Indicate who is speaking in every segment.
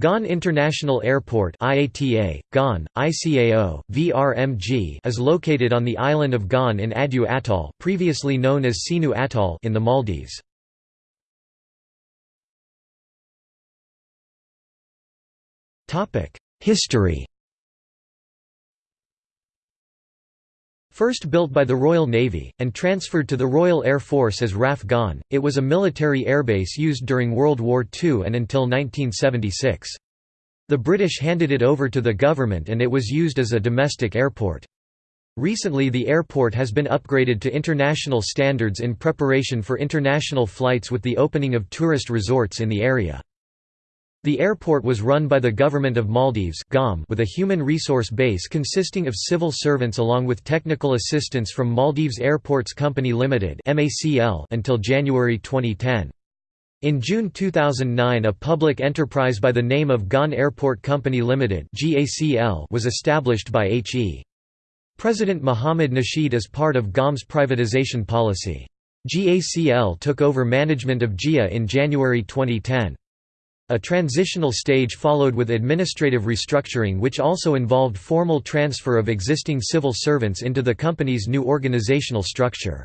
Speaker 1: Gan International Airport IATA, Gan, ICAO, VRMG is located on the island of Gan in Addu Atoll previously known as Seenu Atoll in the Maldives. History First built by the Royal Navy, and transferred to the Royal Air Force as RAF Gan, it was a military airbase used during World War II and until 1976. The British handed it over to the government and it was used as a domestic airport. Recently the airport has been upgraded to international standards in preparation for international flights with the opening of tourist resorts in the area. The airport was run by the Government of Maldives with a human resource base consisting of civil servants along with technical assistance from Maldives Airports Company Limited until January 2010. In June 2009 a public enterprise by the name of Gan Airport Company Limited was established by H.E. President Mohammad Nasheed as part of GAM's privatization policy. GACL took over management of GIA in January 2010. A transitional stage followed with administrative restructuring which also involved formal transfer of existing civil servants into the company's new organizational structure.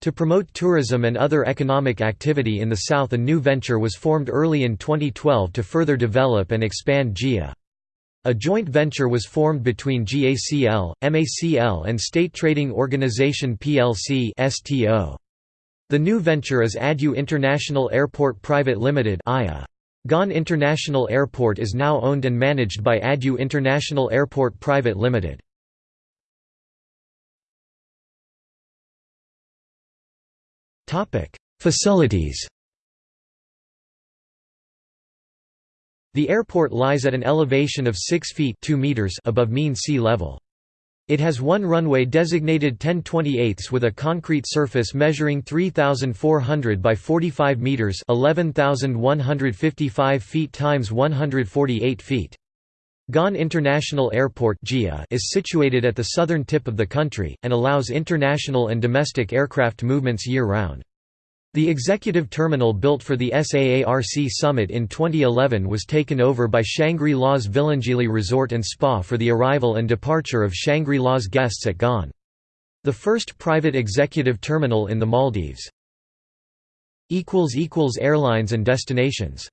Speaker 1: To promote tourism and other economic activity in the south a new venture was formed early in 2012 to further develop and expand GIA. A joint venture was formed between GACL, MACL and State Trading Organization plc The new venture is Addu International Airport Private Limited IA. Gan International Airport is now owned and managed by Addu International Airport Private Limited. Topic: Facilities The airport lies at an elevation of 6 feet 2 meters above mean sea level. It has one runway designated 10/28 with a concrete surface measuring 3400 by 45 meters, 11155 feet times 148 feet. Gan International Airport is situated at the southern tip of the country, and allows international and domestic aircraft movements year-round. The executive terminal built for the SAARC summit in 2011 was taken over by Shangri-La's Villingili Resort and Spa for the arrival and departure of Shangri-La's guests at Gan. The first private executive terminal in the Maldives. Airlines and destinations